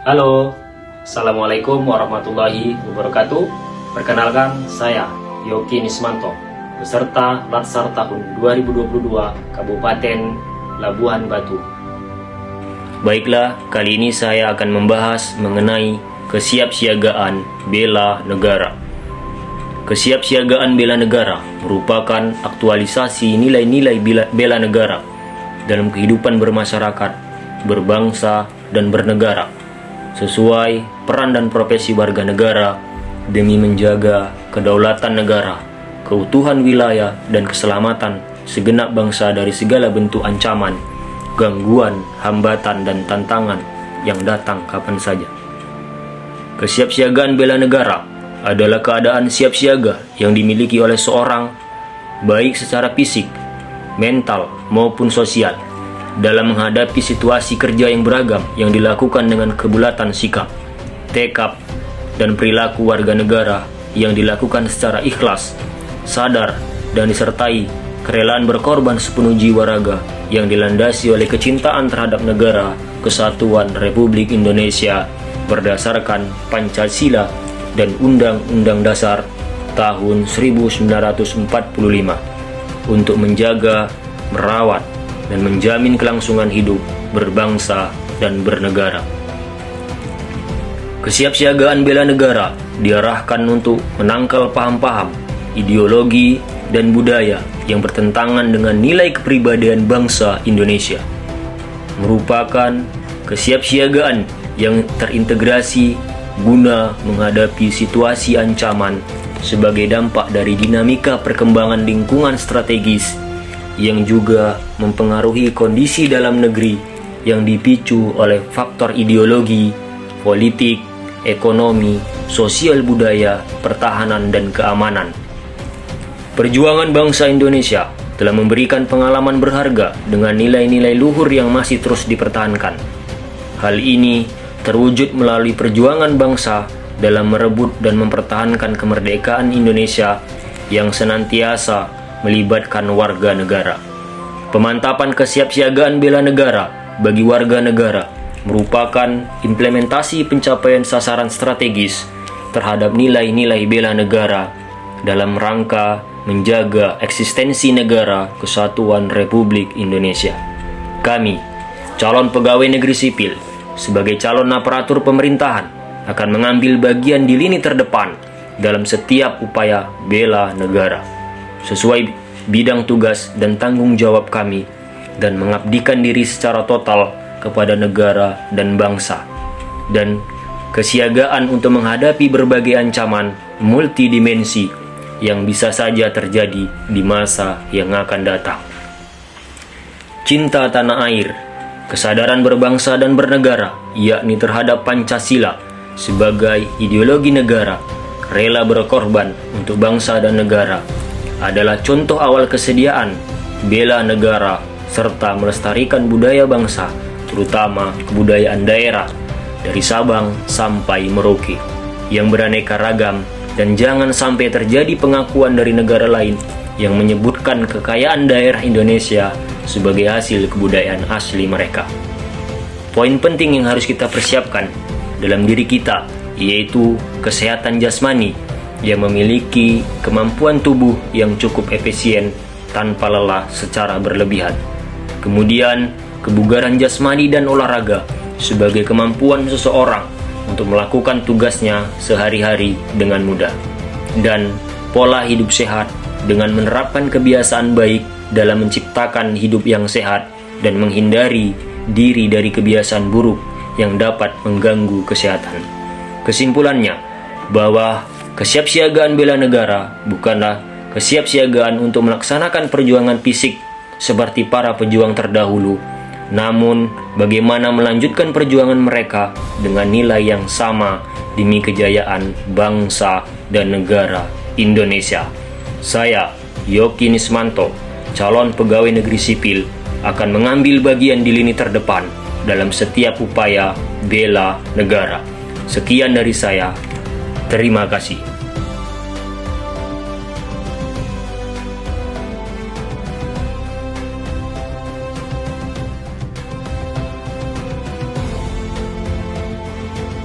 Halo, Assalamualaikum warahmatullahi wabarakatuh. Perkenalkan, saya Yoki Nismanto, peserta Latsar tahun 2022 Kabupaten Labuhan Batu. Baiklah, kali ini saya akan membahas mengenai kesiapsiagaan bela negara. Kesiapsiagaan bela negara merupakan aktualisasi nilai-nilai bela, bela negara dalam kehidupan bermasyarakat, berbangsa, dan bernegara sesuai peran dan profesi warga negara demi menjaga kedaulatan negara, keutuhan wilayah, dan keselamatan segenap bangsa dari segala bentuk ancaman, gangguan, hambatan, dan tantangan yang datang kapan saja. Kesiapsiagaan bela negara adalah keadaan siap siaga yang dimiliki oleh seorang baik secara fisik, mental, maupun sosial dalam menghadapi situasi kerja yang beragam yang dilakukan dengan kebulatan sikap, tekad, dan perilaku warga negara yang dilakukan secara ikhlas, sadar, dan disertai kerelaan berkorban sepenuh jiwa raga yang dilandasi oleh kecintaan terhadap negara kesatuan Republik Indonesia berdasarkan Pancasila dan Undang-Undang Dasar tahun 1945 untuk menjaga, merawat, dan menjamin kelangsungan hidup berbangsa dan bernegara. Kesiapsiagaan bela negara diarahkan untuk menangkal paham-paham, ideologi, dan budaya yang bertentangan dengan nilai kepribadian bangsa Indonesia. Merupakan kesiapsiagaan yang terintegrasi guna menghadapi situasi ancaman sebagai dampak dari dinamika perkembangan lingkungan strategis yang juga mempengaruhi kondisi dalam negeri yang dipicu oleh faktor ideologi, politik, ekonomi, sosial budaya, pertahanan, dan keamanan. Perjuangan bangsa Indonesia telah memberikan pengalaman berharga dengan nilai-nilai luhur yang masih terus dipertahankan. Hal ini terwujud melalui perjuangan bangsa dalam merebut dan mempertahankan kemerdekaan Indonesia yang senantiasa melibatkan warga negara. Pemantapan kesiapsiagaan bela negara bagi warga negara merupakan implementasi pencapaian sasaran strategis terhadap nilai-nilai bela negara dalam rangka menjaga eksistensi negara kesatuan Republik Indonesia. Kami, calon pegawai negeri sipil, sebagai calon aparatur pemerintahan akan mengambil bagian di lini terdepan dalam setiap upaya bela negara sesuai bidang tugas dan tanggung jawab kami dan mengabdikan diri secara total kepada negara dan bangsa dan kesiagaan untuk menghadapi berbagai ancaman multidimensi yang bisa saja terjadi di masa yang akan datang. Cinta tanah air kesadaran berbangsa dan bernegara, yakni terhadap Pancasila sebagai ideologi negara, rela berkorban untuk bangsa dan negara, adalah contoh awal kesediaan, bela negara, serta melestarikan budaya bangsa, terutama kebudayaan daerah, dari Sabang sampai Merauke, yang beraneka ragam dan jangan sampai terjadi pengakuan dari negara lain yang menyebutkan kekayaan daerah Indonesia sebagai hasil kebudayaan asli mereka. Poin penting yang harus kita persiapkan dalam diri kita yaitu kesehatan jasmani yang memiliki kemampuan tubuh yang cukup efisien tanpa lelah secara berlebihan. Kemudian, kebugaran jasmani dan olahraga sebagai kemampuan seseorang untuk melakukan tugasnya sehari-hari dengan mudah. Dan pola hidup sehat dengan menerapkan kebiasaan baik dalam menciptakan hidup yang sehat dan menghindari diri dari kebiasaan buruk yang dapat mengganggu kesehatan. Kesimpulannya, bahwa kesiapsiagaan bela negara bukanlah kesiapsiagaan untuk melaksanakan perjuangan fisik seperti para pejuang terdahulu, namun bagaimana melanjutkan perjuangan mereka dengan nilai yang sama demi kejayaan bangsa dan negara Indonesia. Saya, Yoki Nismanto, calon pegawai negeri sipil, akan mengambil bagian di lini terdepan dalam setiap upaya bela negara. Sekian dari saya. Terima kasih.